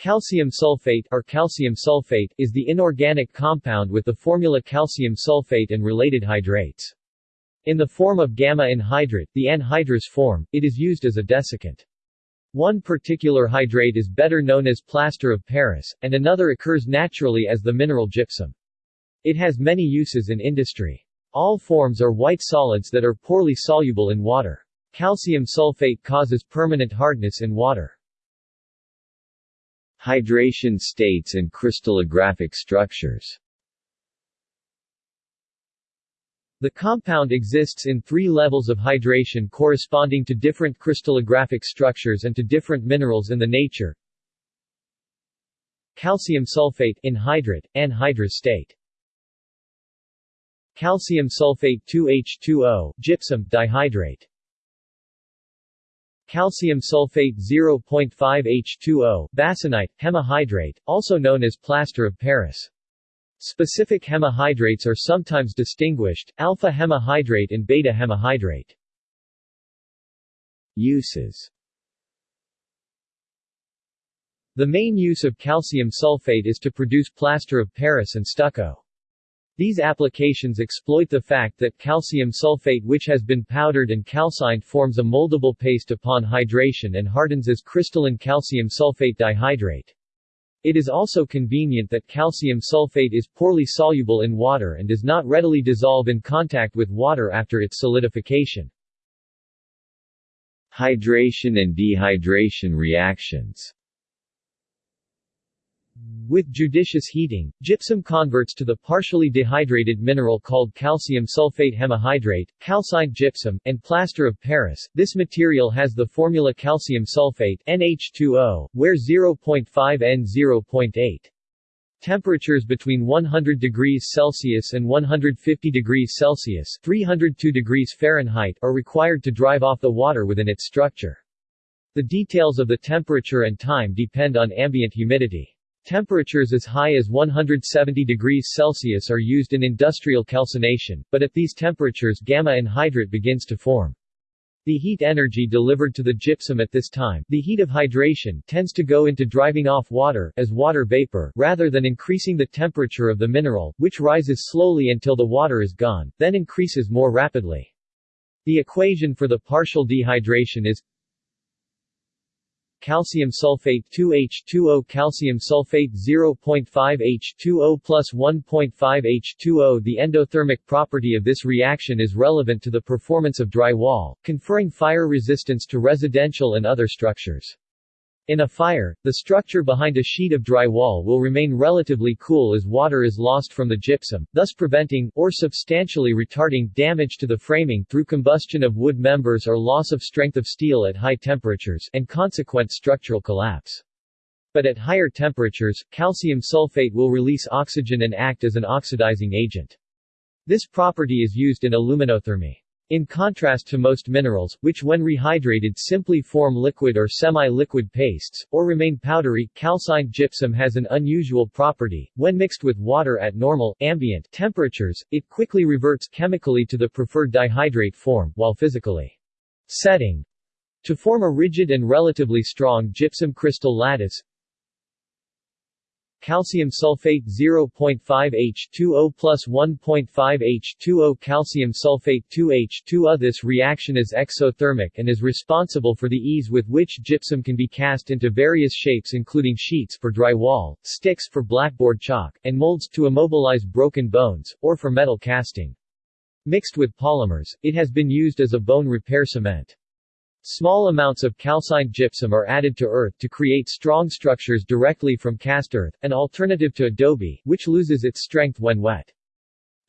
Calcium sulfate or calcium sulfate is the inorganic compound with the formula calcium sulfate and related hydrates. In the form of gamma anhydrite, the anhydrous form, it is used as a desiccant. One particular hydrate is better known as plaster of Paris, and another occurs naturally as the mineral gypsum. It has many uses in industry. All forms are white solids that are poorly soluble in water. Calcium sulfate causes permanent hardness in water. Hydration states and crystallographic structures The compound exists in three levels of hydration corresponding to different crystallographic structures and to different minerals in the nature. Calcium sulfate anhydrite, anhydrous state. Calcium sulfate 2H2O, gypsum dihydrate. Calcium sulfate 0.5H2O, bassanite, hemihydrate, also known as plaster of Paris. Specific hemihydrates are sometimes distinguished, alpha hemihydrate and beta hemihydrate. Uses The main use of calcium sulfate is to produce plaster of Paris and stucco. These applications exploit the fact that calcium sulfate which has been powdered and calcined forms a moldable paste upon hydration and hardens as crystalline calcium sulfate dihydrate. It is also convenient that calcium sulfate is poorly soluble in water and does not readily dissolve in contact with water after its solidification. Hydration and dehydration reactions with judicious heating, gypsum converts to the partially dehydrated mineral called calcium sulfate hemihydrate, calcined gypsum, and plaster of Paris. This material has the formula calcium sulfate NH2O, where 0.5 N 0.8. Temperatures between 100 degrees Celsius and 150 degrees Celsius 302 degrees Fahrenheit are required to drive off the water within its structure. The details of the temperature and time depend on ambient humidity. Temperatures as high as 170 degrees Celsius are used in industrial calcination, but at these temperatures gamma anhydrite begins to form. The heat energy delivered to the gypsum at this time the heat of hydration tends to go into driving off water as water vapor rather than increasing the temperature of the mineral, which rises slowly until the water is gone, then increases more rapidly. The equation for the partial dehydration is calcium sulfate 2H2O calcium sulfate 0.5H2O plus 1.5H2O The endothermic property of this reaction is relevant to the performance of drywall, conferring fire resistance to residential and other structures. In a fire, the structure behind a sheet of drywall will remain relatively cool as water is lost from the gypsum, thus preventing, or substantially retarding, damage to the framing through combustion of wood members or loss of strength of steel at high temperatures and consequent structural collapse. But at higher temperatures, calcium sulfate will release oxygen and act as an oxidizing agent. This property is used in aluminothermy. In contrast to most minerals, which when rehydrated simply form liquid or semi-liquid pastes, or remain powdery, calcined gypsum has an unusual property. When mixed with water at normal, ambient temperatures, it quickly reverts chemically to the preferred dihydrate form, while physically setting to form a rigid and relatively strong gypsum crystal lattice calcium sulfate 0.5H2O plus 1.5H2O calcium sulfate 2H2O This reaction is exothermic and is responsible for the ease with which gypsum can be cast into various shapes including sheets for drywall, sticks for blackboard chalk, and molds to immobilize broken bones, or for metal casting. Mixed with polymers, it has been used as a bone repair cement. Small amounts of calcined gypsum are added to earth to create strong structures directly from cast earth, an alternative to adobe, which loses its strength when wet.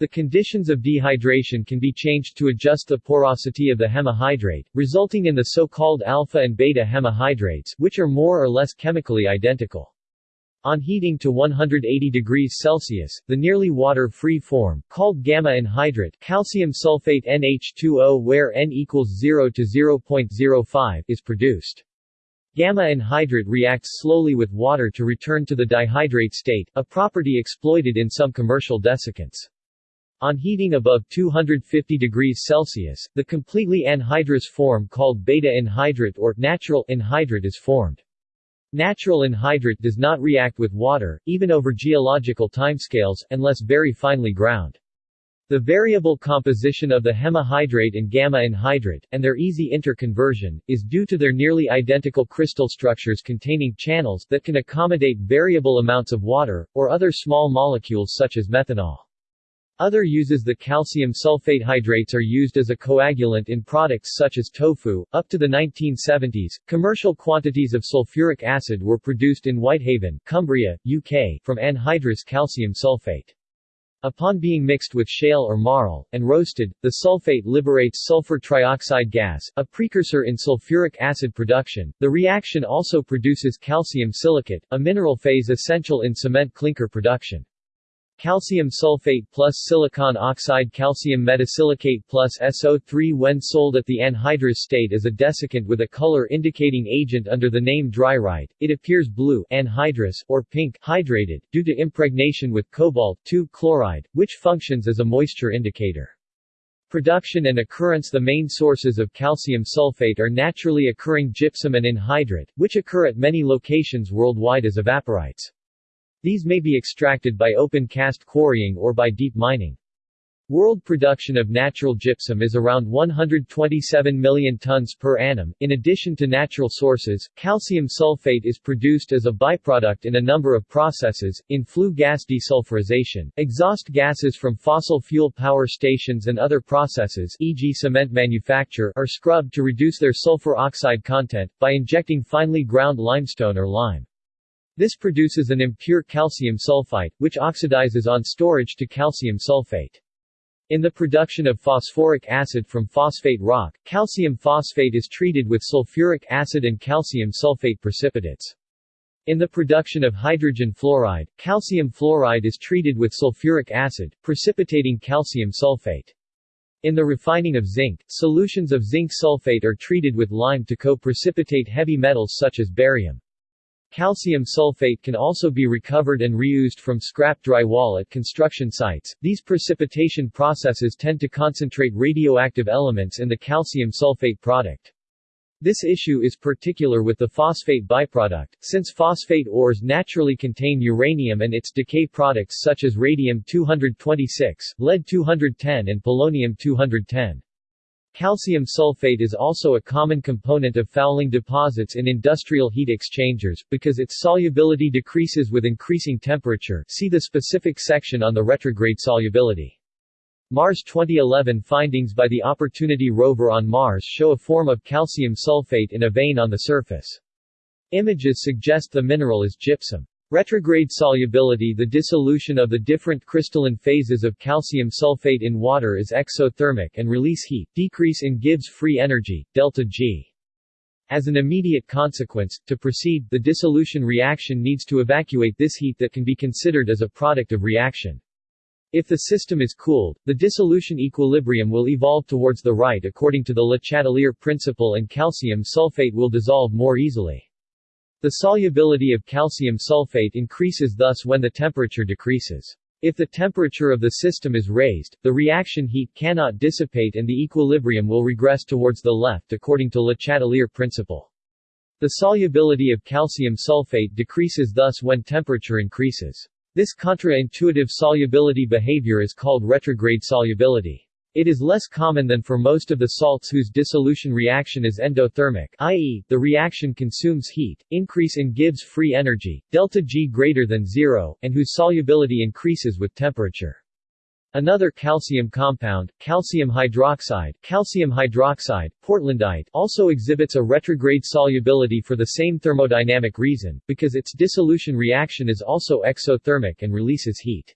The conditions of dehydration can be changed to adjust the porosity of the hemihydrate, resulting in the so-called alpha and beta hemihydrates, which are more or less chemically identical. On heating to 180 degrees Celsius, the nearly water-free form, called gamma anhydrite calcium sulfate NH2O where N equals 0 to 0.05, is produced. Gamma anhydrite reacts slowly with water to return to the dihydrate state, a property exploited in some commercial desiccants. On heating above 250 degrees Celsius, the completely anhydrous form called beta anhydrite or natural anhydrite is formed. Natural anhydrite does not react with water, even over geological timescales, unless very finely ground. The variable composition of the hemihydrate and gamma anhydrite, and their easy interconversion, is due to their nearly identical crystal structures containing channels that can accommodate variable amounts of water, or other small molecules such as methanol. Other uses The calcium sulfate hydrates are used as a coagulant in products such as tofu. Up to the 1970s, commercial quantities of sulfuric acid were produced in Whitehaven, Cumbria, UK, from anhydrous calcium sulfate. Upon being mixed with shale or marl, and roasted, the sulfate liberates sulfur trioxide gas, a precursor in sulfuric acid production. The reaction also produces calcium silicate, a mineral phase essential in cement clinker production. Calcium sulfate plus silicon oxide calcium metasilicate plus SO3 when sold at the anhydrous state as a desiccant with a color indicating agent under the name Drierite, it appears blue anhydrous, or pink hydrated, due to impregnation with cobalt-2 chloride, which functions as a moisture indicator. Production and occurrence The main sources of calcium sulfate are naturally occurring gypsum and anhydrite, which occur at many locations worldwide as evaporites. These may be extracted by open cast quarrying or by deep mining. World production of natural gypsum is around 127 million tons per annum. In addition to natural sources, calcium sulfate is produced as a byproduct in a number of processes, in flue gas desulfurization, exhaust gases from fossil fuel power stations and other processes e.g. cement manufacture are scrubbed to reduce their sulfur oxide content, by injecting finely ground limestone or lime. This produces an impure calcium sulfite, which oxidizes on storage to calcium sulfate. In the production of phosphoric acid from phosphate rock, calcium phosphate is treated with sulfuric acid and calcium sulfate precipitates. In the production of hydrogen fluoride, calcium fluoride is treated with sulfuric acid, precipitating calcium sulfate. In the refining of zinc, solutions of zinc sulfate are treated with lime to co-precipitate heavy metals such as barium. Calcium sulfate can also be recovered and reused from scrap drywall at construction sites. These precipitation processes tend to concentrate radioactive elements in the calcium sulfate product. This issue is particular with the phosphate byproduct, since phosphate ores naturally contain uranium and its decay products such as radium-226, lead-210 and polonium-210. Calcium sulfate is also a common component of fouling deposits in industrial heat exchangers, because its solubility decreases with increasing temperature see the specific section on the retrograde solubility. Mars 2011 findings by the Opportunity rover on Mars show a form of calcium sulfate in a vein on the surface. Images suggest the mineral is gypsum. Retrograde solubility The dissolution of the different crystalline phases of calcium sulfate in water is exothermic and release heat, decrease in Gibbs free energy, delta G. As an immediate consequence, to proceed, the dissolution reaction needs to evacuate this heat that can be considered as a product of reaction. If the system is cooled, the dissolution equilibrium will evolve towards the right according to the Le Chatelier principle and calcium sulfate will dissolve more easily. The solubility of calcium sulfate increases thus when the temperature decreases. If the temperature of the system is raised, the reaction heat cannot dissipate and the equilibrium will regress towards the left according to Le Chatelier principle. The solubility of calcium sulfate decreases thus when temperature increases. This contra-intuitive solubility behavior is called retrograde solubility. It is less common than for most of the salts whose dissolution reaction is endothermic i.e., the reaction consumes heat, increase in Gibbs free energy, delta G greater than zero, and whose solubility increases with temperature. Another calcium compound, calcium hydroxide, calcium hydroxide, portlandite, also exhibits a retrograde solubility for the same thermodynamic reason, because its dissolution reaction is also exothermic and releases heat.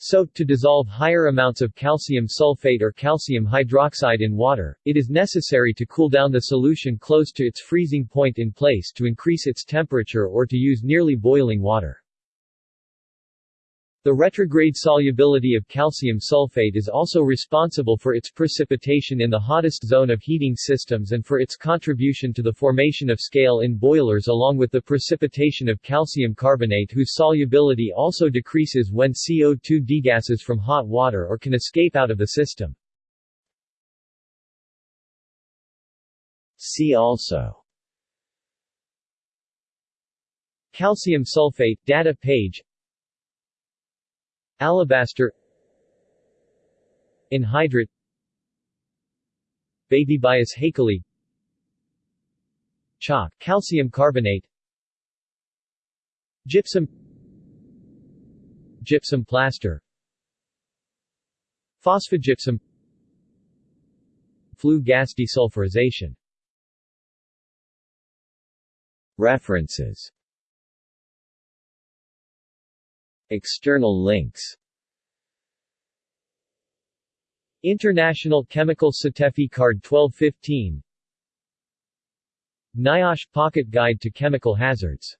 So, to dissolve higher amounts of calcium sulfate or calcium hydroxide in water, it is necessary to cool down the solution close to its freezing point in place to increase its temperature or to use nearly boiling water. The retrograde solubility of calcium sulfate is also responsible for its precipitation in the hottest zone of heating systems and for its contribution to the formation of scale in boilers along with the precipitation of calcium carbonate whose solubility also decreases when CO2 degasses from hot water or can escape out of the system. See also Calcium sulfate data page Alabaster. Anhydrite. Bathybius haeckelii Chalk calcium carbonate. Gypsum. Gypsum plaster. Phosphogypsum. Flue gas desulfurization. References External links. International Chemical Safety Card 1215 NIOSH Pocket Guide to Chemical Hazards